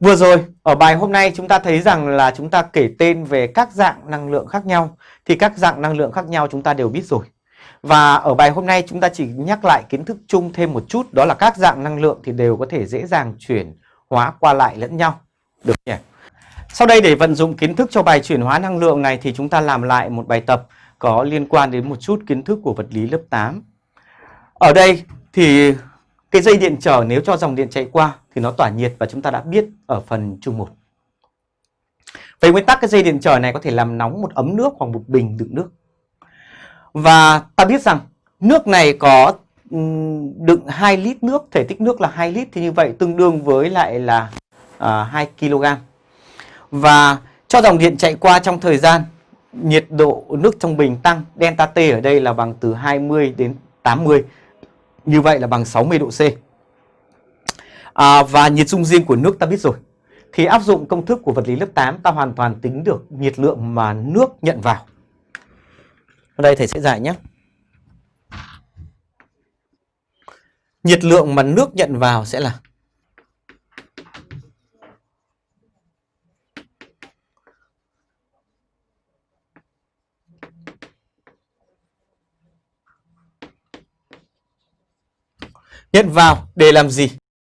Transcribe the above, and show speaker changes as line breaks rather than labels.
Vừa rồi, ở bài hôm nay chúng ta thấy rằng là chúng ta kể tên về các dạng năng lượng khác nhau. Thì các dạng năng lượng khác nhau chúng ta đều biết rồi. Và ở bài hôm nay chúng ta chỉ nhắc lại kiến thức chung thêm một chút. Đó là các dạng năng lượng thì đều có thể dễ dàng chuyển hóa qua lại lẫn nhau. Được nhỉ? Sau đây để vận dụng kiến thức cho bài chuyển hóa năng lượng này thì chúng ta làm lại một bài tập có liên quan đến một chút kiến thức của vật lý lớp 8. Ở đây thì cái dây điện trở nếu cho dòng điện chạy qua thì nó tỏa nhiệt và chúng ta đã biết ở phần chung 1. Về nguyên tắc cái dây điện trở này có thể làm nóng một ấm nước hoặc một bình đựng nước. Và ta biết rằng nước này có đựng 2 lít nước, thể tích nước là 2 lít thì như vậy tương đương với lại là à, 2 kg. Và cho dòng điện chạy qua trong thời gian nhiệt độ nước trong bình tăng, delta T ở đây là bằng từ 20 đến 80 như vậy là bằng 60 độ C. À, và nhiệt dung riêng của nước ta biết rồi. Thì áp dụng công thức của vật lý lớp 8 ta hoàn toàn tính được nhiệt lượng mà nước nhận vào. Ở đây thầy sẽ giải nhé. Nhiệt lượng mà nước nhận vào sẽ là Nhận vào để làm gì?